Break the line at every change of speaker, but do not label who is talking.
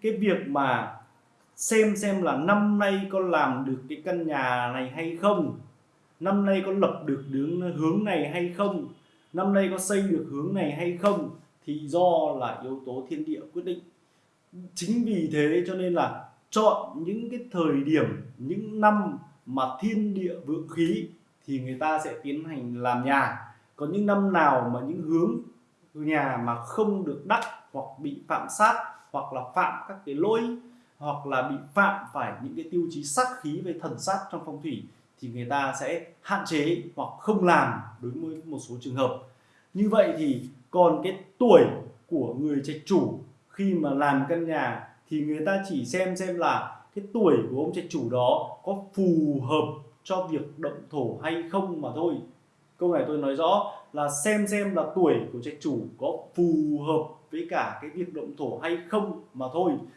cái việc mà xem xem là năm nay con làm được cái căn nhà này hay không, năm nay có lập được đứng hướng này hay không, năm nay có xây được hướng này hay không thì do là yếu tố thiên địa quyết định. Chính vì thế cho nên là chọn những cái thời điểm, những năm mà thiên địa vượng khí thì người ta sẽ tiến hành làm nhà. Còn những năm nào mà những hướng nhà mà không được đắc hoặc bị phạm sát hoặc là phạm các cái lỗi, hoặc là bị phạm phải những cái tiêu chí sắc khí về thần sát trong phong thủy thì người ta sẽ hạn chế hoặc không làm đối với một số trường hợp. Như vậy thì còn cái tuổi của người trạch chủ khi mà làm căn nhà thì người ta chỉ xem xem là cái tuổi của ông trạch chủ đó có phù hợp cho việc động thổ hay không mà thôi câu này tôi nói rõ là xem xem là tuổi của trạch chủ có phù hợp với cả cái việc động thổ hay không mà thôi.